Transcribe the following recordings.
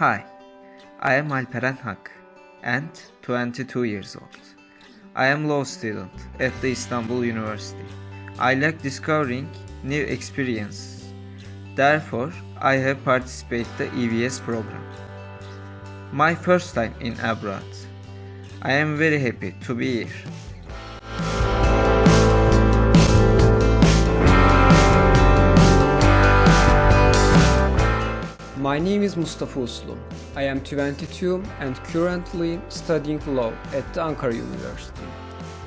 Hi, I am Alperen Hak and 22 years old. I am law student at the Istanbul University. I like discovering new experiences. Therefore, I have participated the EVS program. My first time in abroad. I am very happy to be here. My name is Mustafa Uslu. I am 22 and currently studying law at the Ankara University.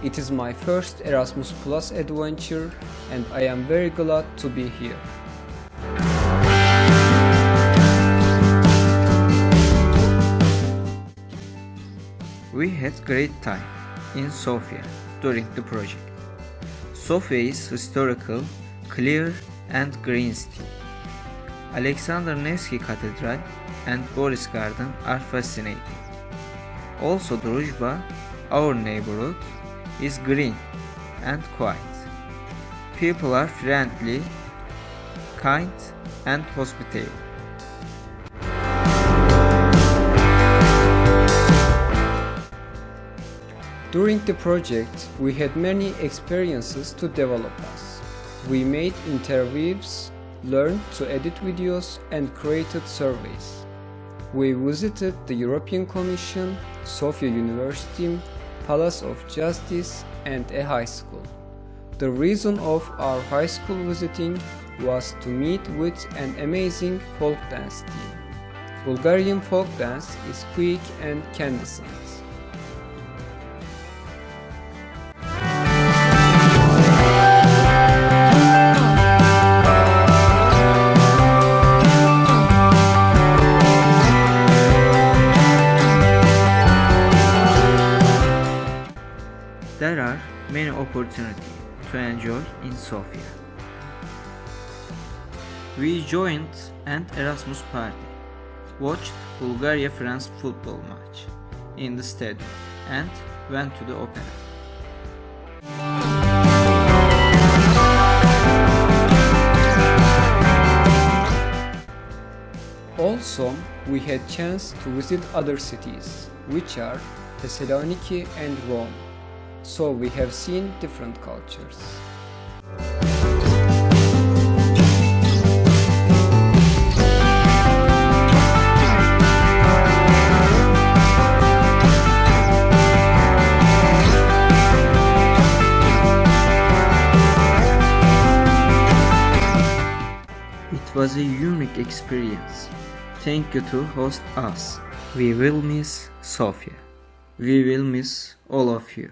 It is my first Erasmus Plus adventure and I am very glad to be here. We had great time in Sofia during the project. Sofia is historical, clear and green city. Alexander Nevsky Cathedral and Boris Garden are fascinating. Also Druzhba, our neighborhood, is green and quiet. People are friendly, kind and hospitable. During the project, we had many experiences to develop us. We made interviews, learned to edit videos and created surveys. We visited the European Commission, Sofia University, Palace of Justice and a high school. The reason of our high school visiting was to meet with an amazing folk dance team. Bulgarian folk dance is quick and candescent. Many opportunities to enjoy in Sofia. We joined an Erasmus party, watched Bulgaria-France football match in the stadium and went to the opera. Also, we had chance to visit other cities, which are Thessaloniki and Rome. So we have seen different cultures. It was a unique experience. Thank you to host us. We will miss Sofia. We will miss all of you.